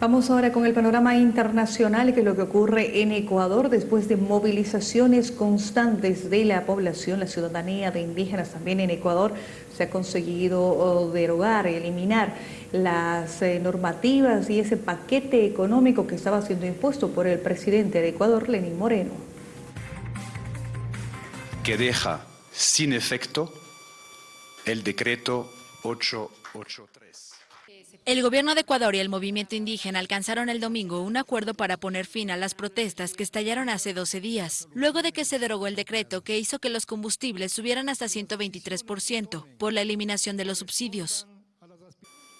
Vamos ahora con el panorama internacional, que es lo que ocurre en Ecuador después de movilizaciones constantes de la población, la ciudadanía de indígenas también en Ecuador. Se ha conseguido oh, derogar, eliminar las eh, normativas y ese paquete económico que estaba siendo impuesto por el presidente de Ecuador, Lenín Moreno. Que deja sin efecto el decreto 883. El gobierno de Ecuador y el movimiento indígena alcanzaron el domingo un acuerdo para poner fin a las protestas que estallaron hace 12 días, luego de que se derogó el decreto que hizo que los combustibles subieran hasta 123% por la eliminación de los subsidios.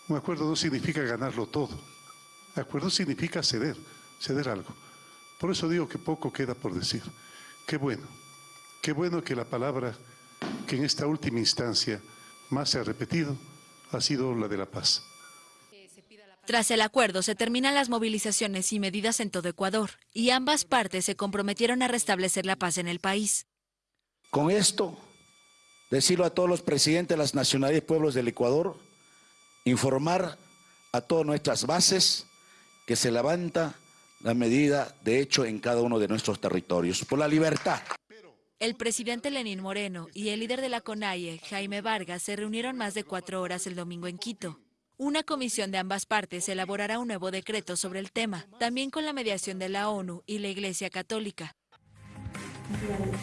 Un acuerdo no significa ganarlo todo. Acuerdo significa ceder, ceder algo. Por eso digo que poco queda por decir. Qué bueno, qué bueno que la palabra que en esta última instancia más se ha repetido ha sido la de la paz. Tras el acuerdo se terminan las movilizaciones y medidas en todo Ecuador y ambas partes se comprometieron a restablecer la paz en el país. Con esto, decirlo a todos los presidentes de las nacionalidades y pueblos del Ecuador, informar a todas nuestras bases que se levanta la medida de hecho en cada uno de nuestros territorios, por la libertad. El presidente Lenín Moreno y el líder de la CONAIE, Jaime Vargas, se reunieron más de cuatro horas el domingo en Quito. Una comisión de ambas partes elaborará un nuevo decreto sobre el tema, también con la mediación de la ONU y la Iglesia Católica.